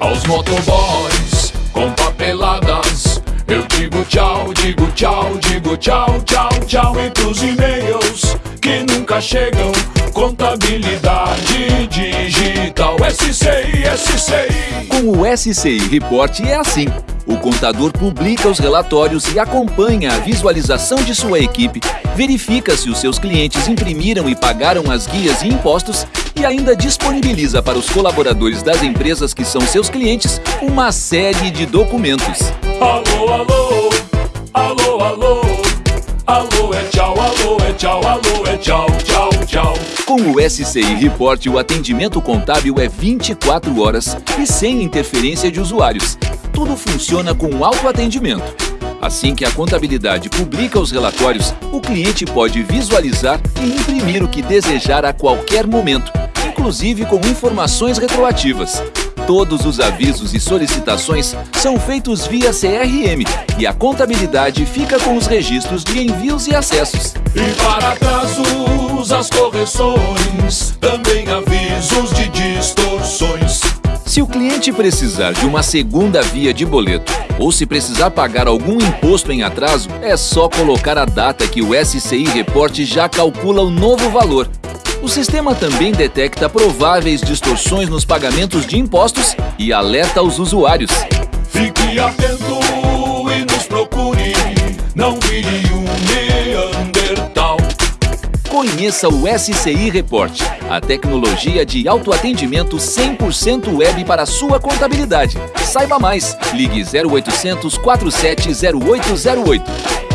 Aos motoboys com papeladas Eu digo tchau, digo tchau, digo tchau, tchau, tchau. E pros e-mails que nunca chegam. Contabilidade digital SCI, SCI Com o SCI Report é assim o contador publica os relatórios e acompanha a visualização de sua equipe, verifica se os seus clientes imprimiram e pagaram as guias e impostos e ainda disponibiliza para os colaboradores das empresas que são seus clientes uma série de documentos. Alô, alô, alô, alô, alô é tchau, alô é tchau, alô é tchau, tchau, tchau. Com o SCI Report, o atendimento contábil é 24 horas e sem interferência de usuários tudo funciona com autoatendimento. Assim que a contabilidade publica os relatórios, o cliente pode visualizar e imprimir o que desejar a qualquer momento, inclusive com informações retroativas. Todos os avisos e solicitações são feitos via CRM e a contabilidade fica com os registros de envios e acessos. E para atrasos, as correções, também avisos de. Se o cliente precisar de uma segunda via de boleto ou se precisar pagar algum imposto em atraso, é só colocar a data que o SCI Report já calcula o novo valor. O sistema também detecta prováveis distorções nos pagamentos de impostos e alerta os usuários. Fique atento e nos procure, não vire um. Conheça o SCI Report, a tecnologia de autoatendimento 100% web para sua contabilidade. Saiba mais, ligue 0800 470808.